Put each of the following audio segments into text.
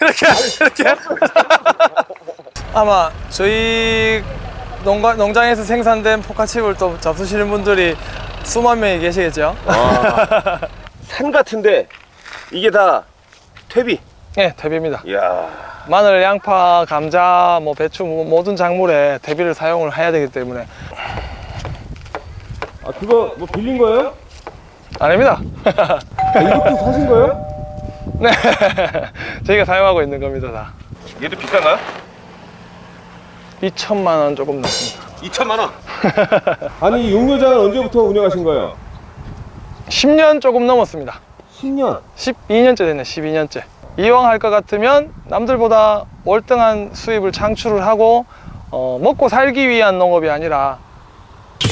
이렇게 이렇게 아마 저희 농가, 농장에서 생산된 포카칩을 또 잡수시는 분들이 수만 명이 계시겠죠 산 같은데 이게 다 퇴비. 네 대비입니다 이야. 마늘, 양파, 감자, 뭐 배추 뭐 모든 작물에 대비를 사용을 해야 되기 때문에 아 그거 뭐 빌린 거예요? 아닙니다 아, 이것도 사신 거예요? 네 저희가 사용하고 있는 겁니다 다 얘도 비싼가요? 2천만 원 조금 넘습니다 2천만 원. 아니 이 용료장은 언제부터 운영하신 거예요? 10년 조금 넘었습니다 10년. 12년째 됐네 12년째 이왕 할 것 같으면 남들보다 월등한 수입을 창출을 하고 어, 먹고 살기 위한 농업이 아니라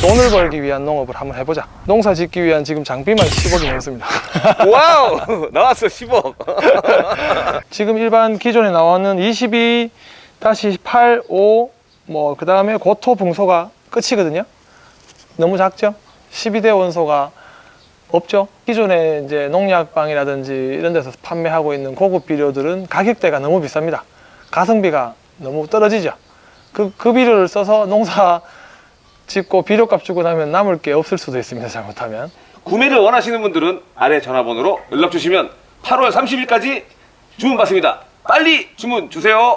돈을 벌기 위한 농업을 한번 해보자. 농사 짓기 위한 지금 장비만 10억이 넘습니다. Wow! 나왔어 10억. 지금 일반 기존에 나오는 22-8, 5, 뭐 그 다음에 고토 붕소가 끝이거든요. 너무 작죠? 12대 원소가 없죠? 기존에 이제 농약방이라든지 이런 데서 판매하고 있는 고급 비료들은 가격대가 너무 비쌉니다. 가성비가 너무 떨어지죠. 그, 그 비료를 써서 농사 짓고 비료값 주고 나면 남을 게 없을 수도 있습니다 잘못하면 구매를 원하시는 분들은 아래 전화번호로 연락 주시면 8월 30일까지 주문 받습니다. 빨리 주문 주세요.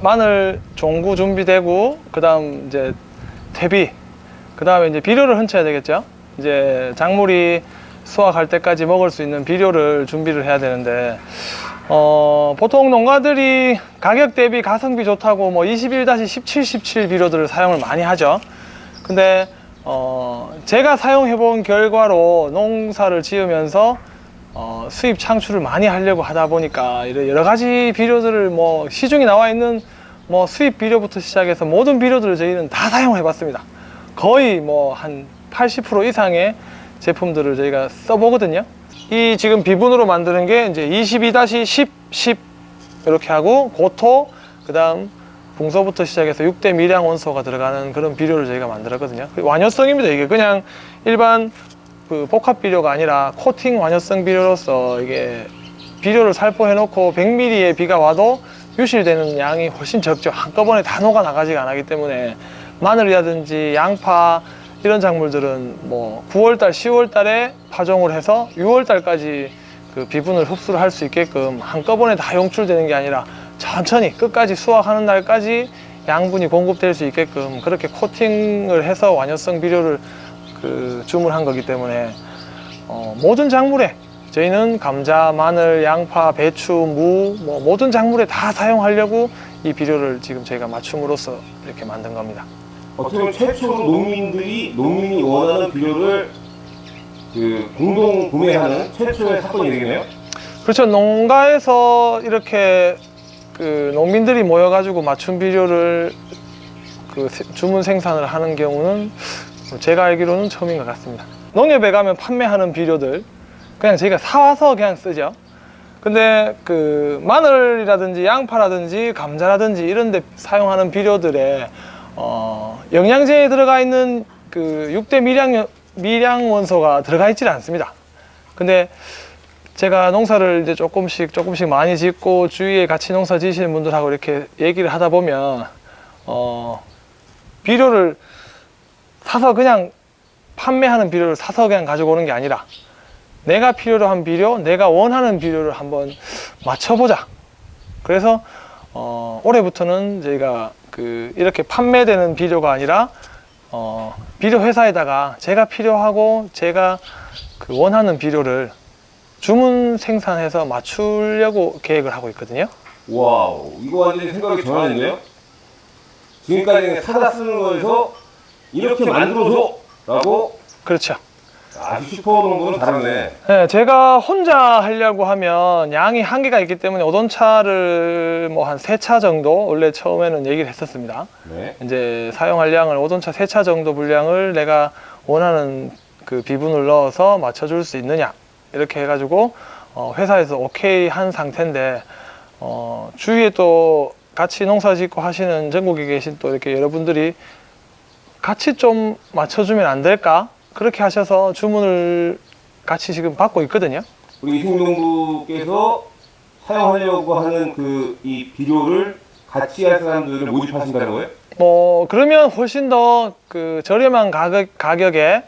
마늘 종구 준비되고 그 다음 이제 퇴비 그 다음에 이제 비료를 훔쳐야 되겠죠 이제 작물이 수확할 때까지 먹을 수 있는 비료를 준비를 해야 되는데 어, 보통 농가들이 가격 대비 가성비 좋다고 뭐 21-17, 17 비료들을 사용을 많이 하죠. 근데 어, 제가 사용해 본 결과로 농사를 지으면서 어, 수입 창출을 많이 하려고 하다 보니까 여러 가지 비료들을 뭐 시중에 나와 있는 뭐 수입 비료부터 시작해서 모든 비료들을 저희는 다 사용해 봤습니다. 거의 뭐 한 80% 이상의 제품들을 저희가 써보거든요. 이 지금 비분으로 만드는 게 이제 22-10, 10 이렇게 하고 고토 그 다음 붕소부터 시작해서 6대 미량 원소가 들어가는 그런 비료를 저희가 만들었거든요. 완효성입니다 이게. 그냥 일반 그 복합 비료가 아니라 코팅 완효성 비료로서 이게 비료를 살포해 놓고 100ml의 비가 와도 유실되는 양이 훨씬 적죠. 한꺼번에 다 녹아 나가지가 않기 때문에 마늘이라든지 양파 이런 작물들은 뭐 9월달 10월달에 파종을 해서 6월달까지 그 비분을 흡수를 할 수 있게끔 한꺼번에 다 용출되는 게 아니라 천천히 끝까지 수확하는 날까지 양분이 공급될 수 있게끔 그렇게 코팅을 해서 완효성 비료를 그 주문한 거기 때문에 어, 모든 작물에 저희는 감자, 마늘, 양파, 배추, 무, 뭐 모든 작물에 다 사용하려고 이 비료를 지금 저희가 맞춤으로써 이렇게 만든 겁니다. 어떻게 보면 최초로 농민들이 농민이 원하는 비료를 그 공동 구매하는 최초의 사건이 되겠네요. 그렇죠. 농가에서 이렇게 그 농민들이 모여가지고 맞춤 비료를 그 세- 주문 생산을 하는 경우는 제가 알기로는 처음인 것 같습니다. 농협에 가면 판매하는 비료들 그냥 저희가 사와서 그냥 쓰죠. 근데 그 마늘이라든지 양파라든지 감자라든지 이런 데 사용하는 비료들에 어, 영양제에 들어가 있는 그 6대 미량, 미량 원소가 들어가 있질 않습니다. 근데 제가 농사를 이제 조금씩 조금씩 많이 짓고 주위에 같이 농사 지시는 분들하고 이렇게 얘기를 하다 보면 어, 비료를 사서 그냥 판매하는 비료를 사서 그냥 가지고 오는 게 아니라 내가 필요로 한 비료, 내가 원하는 비료를 한번 맞춰보자. 그래서 어, 올해부터는 저희가 그 이렇게 판매되는 비료가 아니라 어, 비료 회사에다가 제가 필요하고 제가 그 원하는 비료를 주문 생산해서 맞추려고 계획을 하고 있거든요. Wow, 이거 완전히 생각이 전환했네요. 지금까지는 사다 쓰는 거에서 이렇게 만들어줘! 라고 그렇죠. 아주 슈퍼 농구는 다르네. 네, 제가 혼자 하려고 하면 양이 한계가 있기 때문에 오돈차를 뭐 한 세 차 정도 원래 처음에는 얘기를 했었습니다. 네. 이제 사용할 양을 오돈차 세 차 정도 분량을 내가 원하는 그 비분을 넣어서 맞춰줄 수 있느냐 이렇게 해가지고 어, 회사에서 오케이 한 상태인데 어, 주위에 또 같이 농사 짓고 하시는 전국에 계신 또 이렇게 여러분들이 같이 좀 맞춰주면 안 될까? 그렇게 하셔서 주문을 같이 지금 받고 있거든요. 우리 이승용부께서 사용하려고 하는 그 이 비료를 같이 할 사람들을 모집하신다는 거예요? 뭐 그러면 훨씬 더 그 저렴한 가격 가격에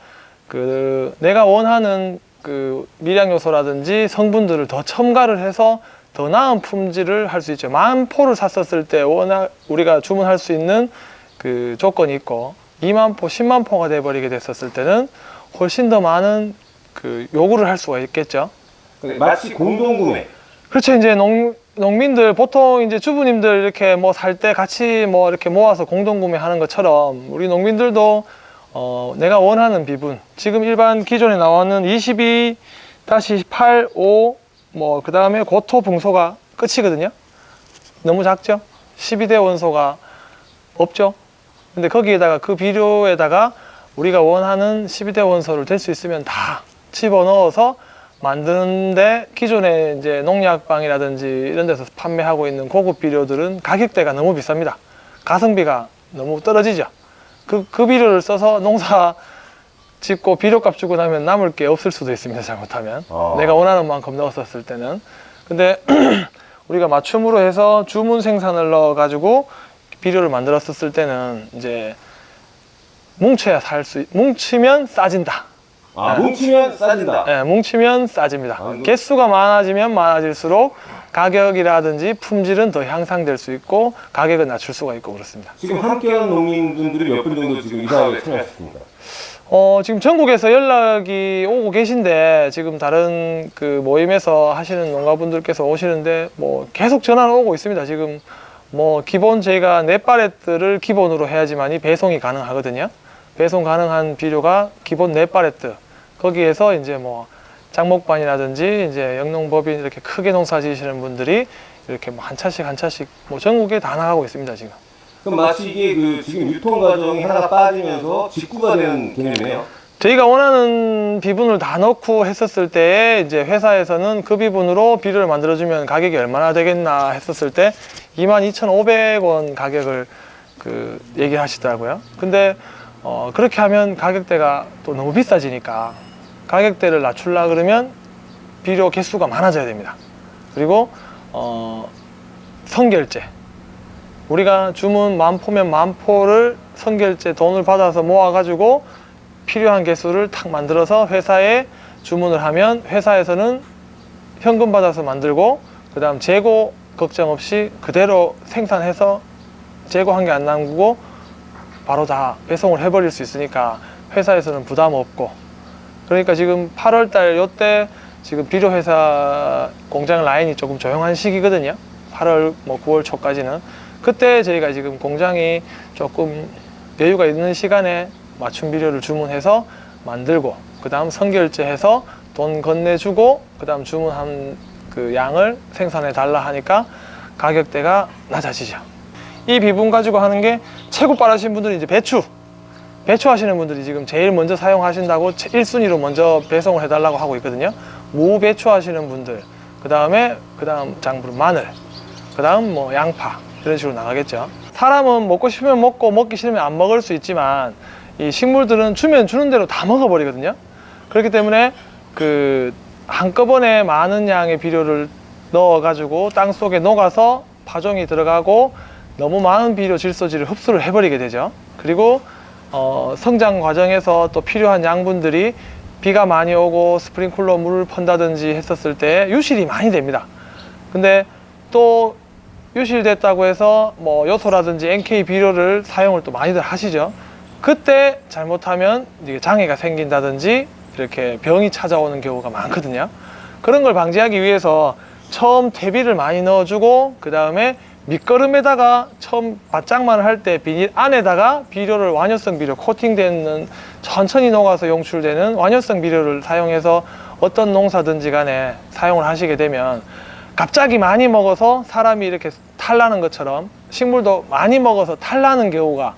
그 내가 원하는 그 미량 요소라든지 성분들을 더 첨가를 해서 더 나은 품질을 할 수 있죠. 만 포를 샀었을 때 워낙 우리가 주문할 수 있는 그 조건이 있고 2만 포, 10만 포가 돼 버리게 됐었을 때는 훨씬 더 많은 그 요구를 할 수가 있겠죠. 근데 마치 공동구매. 그렇죠. 이제 농, 농민들 보통 이제 주부님들 이렇게 뭐 살 때 같이 뭐 이렇게 모아서 공동 구매 하는 것처럼 우리 농민들도 어, 내가 원하는 비분 지금 일반 기존에 나오는 22-8, 5, 뭐 그 다음에 고토 붕소가 끝이거든요. 너무 작죠? 12대 원소가 없죠. 근데 거기에다가 그 비료에다가 우리가 원하는 12대 원소를 될 수 있으면 다 집어 넣어서 만드는데 기존에 이제 농약방이라든지 이런 데서 판매하고 있는 고급 비료들은 가격대가 너무 비쌉니다. 가성비가 너무 떨어지죠. 그, 그 비료를 써서 농사 짓고 비료값 주고 나면 남을 게 없을 수도 있습니다. 잘못하면. 아. 내가 원하는 만큼 넣었었을 때는. 근데 우리가 맞춤으로 해서 주문 생산을 넣어가지고 비료를 만들었었을 때는 이제 뭉쳐야 살 수, 뭉치면 싸진다. 아, 네. 뭉치면 싸진다. 예, 뭉치면 싸집니다. 아, 이거- 개수가 많아지면 많아질수록 가격이라든지 품질은 더 향상될 수 있고 가격은 낮출 수가 있고 그렇습니다. 지금 함께하는 농민분들이 몇 분 정도 지금 이 사업에 참여하셨습니다. 어, 지금 전국에서 연락이 오고 계신데 지금 다른 그 모임에서 하시는 농가분들께서 오시는데 뭐 계속 전화는 오고 있습니다. 지금 뭐 기본 저희가 네 파레트를 기본으로 해야지만이 배송이 가능하거든요. 배송 가능한 비료가 기본 네 파레트. 거기에서 이제 뭐 장목반이라든지 이제 영농법인 이렇게 크게 농사 지으시는 분들이 이렇게 뭐 한 차씩 한 차씩 뭐 전국에 다 나가고 있습니다 지금. 그럼 마치 이게 그 지금 유통 과정이 하나 빠지면서 직구가 되는 개념이네요. 저희가 원하는 비분을 다 넣고 했었을 때 이제 회사에서는 그 비분으로 비료를 만들어주면 가격이 얼마나 되겠나 했었을 때 22,500원 가격을 그 얘기를 하시더라고요. 근데 어, 그렇게 하면 가격대가 또 너무 비싸지니까 가격대를 낮추려 그러면 비료 개수가 많아져야 됩니다. 그리고 어, 선결제 우리가 주문 만 포면 만 포를 선결제 돈을 받아서 모아가지고 필요한 개수를 탁 만들어서 회사에 주문을 하면 회사에서는 현금 받아서 만들고 그 다음 재고 걱정 없이 그대로 생산해서 재고한 게 안 남고 바로 다 배송을 해버릴 수 있으니까 회사에서는 부담 없고. 그러니까 지금 8월 달 요때 지금 비료 회사 공장 라인이 조금 조용한 시기거든요. 8월 뭐 9월 초까지는. 그때 저희가 지금 공장이 조금 여유가 있는 시간에 맞춤 비료를 주문해서 만들고 그 다음 선결제해서 돈 건네주고 그 다음 주문한 그 양을 생산해 달라 하니까 가격대가 낮아지죠. 이 비분 가지고 하는 게 최고 빠르신 분들이 이제 배추. 배추 하시는 분들이 지금 제일 먼저 사용하신다고 1순위로 먼저 배송을 해달라고 하고 있거든요. 무 배추 하시는 분들 그 다음에 그 다음 장분 마늘 그 다음 뭐 양파 이런 식으로 나가겠죠. 사람은 먹고 싶으면 먹고 먹기 싫으면 안 먹을 수 있지만 이 식물들은 주면 주는 대로 다 먹어버리거든요. 그렇기 때문에 그 한꺼번에 많은 양의 비료를 넣어 가지고 땅 속에 녹아서 파종이 들어가고 너무 많은 비료 질소지를 흡수를 해버리게 되죠. 그리고 어, 성장 과정에서 또 필요한 양분들이 비가 많이 오고 스프링클러 물을 펀다든지 했었을 때 유실이 많이 됩니다. 근데 또 유실됐다고 해서 뭐 요소라든지 NK 비료를 사용을 또 많이들 하시죠. 그때 잘못하면 이게 장애가 생긴다든지 이렇게 병이 찾아오는 경우가 많거든요. 그런 걸 방지하기 위해서 처음 퇴비를 많이 넣어주고 그 다음에 밑거름에다가 처음 바짝만 할 때 비닐 안에다가 비료를 완효성 비료 코팅되는 천천히 녹아서 용출되는 완효성 비료를 사용해서 어떤 농사든지 간에 사용을 하시게 되면 갑자기 많이 먹어서 사람이 이렇게 탈나는 것처럼 식물도 많이 먹어서 탈나는 경우가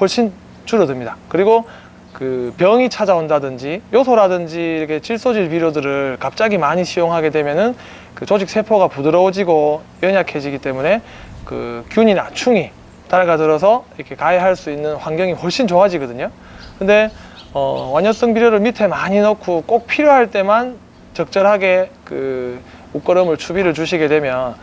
훨씬 줄어듭니다. 그리고 그 병이 찾아온다든지 요소라든지 이렇게 질소질 비료들을 갑자기 많이使用하게 되면은 그 조직 세포가 부드러워지고 연약해지기 때문에 그 균이나 충이 달가들어서 이렇게 가해할 수 있는 환경이 훨씬 좋아지거든요. 근데 어, 완효성 비료를 밑에 많이 넣고 꼭 필요할 때만 적절하게 그 옷걸음을 추비를 주시게 되면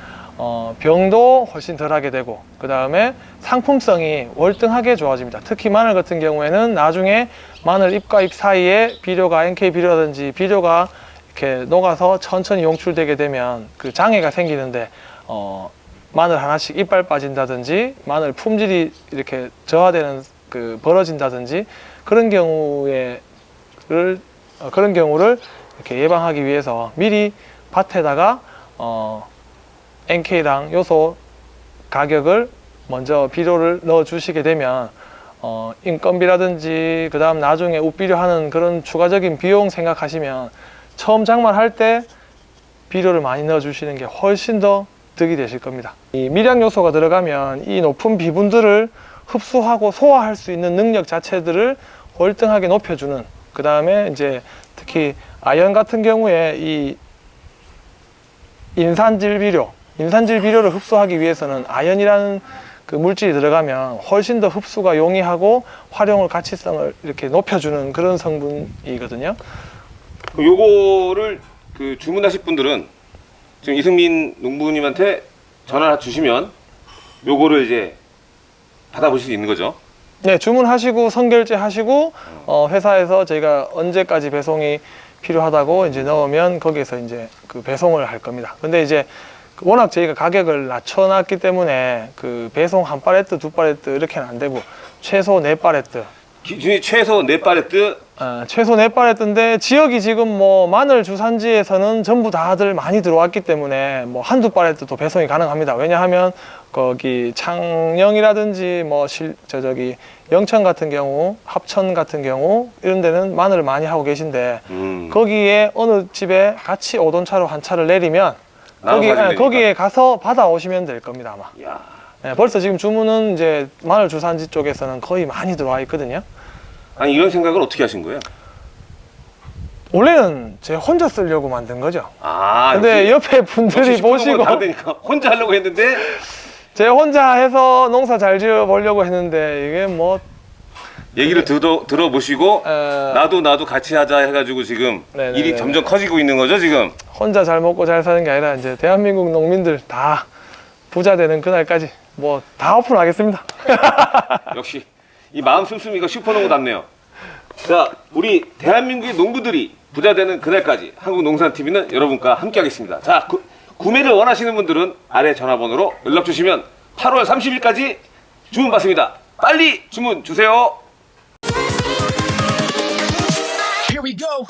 어, 병도 훨씬 덜하게 되고 그 다음에 상품성이 월등하게 좋아집니다. 특히 마늘 같은 경우에는 나중에 마늘 잎과 잎 사이에 비료가 NK 비료라든지 비료가 이렇게 녹아서 천천히 용출되게 되면 그 장애가 생기는데 어, 마늘 하나씩 이빨 빠진다든지 마늘 품질이 이렇게 저하되는 그 벌어진다든지 그런 경우에를 어, 그런 경우를 이렇게 예방하기 위해서 미리 밭에다가 어, NK랑 요소 가격을 먼저 비료를 넣어 주시게 되면 어, 인건비라든지 그 다음 나중에 웃비료 하는 그런 추가적인 비용 생각하시면 처음 장만할 때 비료를 많이 넣어 주시는 게 훨씬 더 득이 되실 겁니다. 이 미량 요소가 들어가면 이 높은 비분들을 흡수하고 소화할 수 있는 능력 자체들을 월등하게 높여주는 그 다음에 이제 특히 아연 같은 경우에 이 인산질 비료, 인산질 비료를 흡수하기 위해서는 아연이라는 그 물질이 들어가면 훨씬 더 흡수가 용이하고 활용을 가치성을 이렇게 높여주는 그런 성분이거든요. 요거를 그 주문하실 분들은 지금 이승민 농부님한테 전화 주시면 요거를 이제 받아보실 수 있는 거죠. 네, 주문하시고 선결제 하시고 어, 회사에서 저희가 언제까지 배송이 필요하다고 이제 넣으면 거기에서 이제 그 배송을 할 겁니다. 근데 이제 그 워낙 저희가 가격을 낮춰놨기 때문에 그 배송 한 팔레트, 두 팔레트 이렇게는 안 되고 최소 네 팔레트, 기준이 최소 네 팔레트 어, 최소 네 팔레트인데 지역이 지금 뭐 마늘 주산지에서는 전부 다들 많이 들어왔기 때문에 뭐 한두 팔레트도 배송이 가능합니다. 왜냐하면 거기 창녕이라든지 뭐 실, 저 저기 영천 같은 경우, 합천 같은 경우 이런 데는 마늘을 많이 하고 계신데 음. 거기에 어느 집에 같이 오돈 차로 한 차를 내리면 거기, 예. 거기에 가서 받아오시면 될 겁니다 아마. 야. 예, 벌써 지금 주문은 이제 마늘 주산지 쪽에서는 거의 많이 들어와 있거든요. 아니 이런 생각을 어떻게 하신 거예요? 원래는 제 혼자 쓰려고 만든 거죠. 아, 근데 옆에 분들이 보시고 혼자 하려고 했는데 제 혼자 해서 농사 잘 지어 보려고 했는데 이게 뭐 얘기를 들어 들어보시고 에, 나도 나도 같이 하자 해가지고 지금 네네네. 일이 점점 커지고 있는 거죠 지금. 혼자 잘 먹고 잘 사는 게 아니라 이제 대한민국 농민들 다 부자 되는 그날까지 뭐 다 오픈하겠습니다. 역시 이 마음 씀씀이가 슈퍼농구답네요. 자, 우리 대한민국의 농부들이 부자 되는 그날까지 한국농산TV는 여러분과 함께 하겠습니다. 자, 구, 구매를 원하시는 분들은 아래 전화번호로 연락 주시면 8월 30일까지 주문 받습니다. 빨리 주문 주세요. Here we go.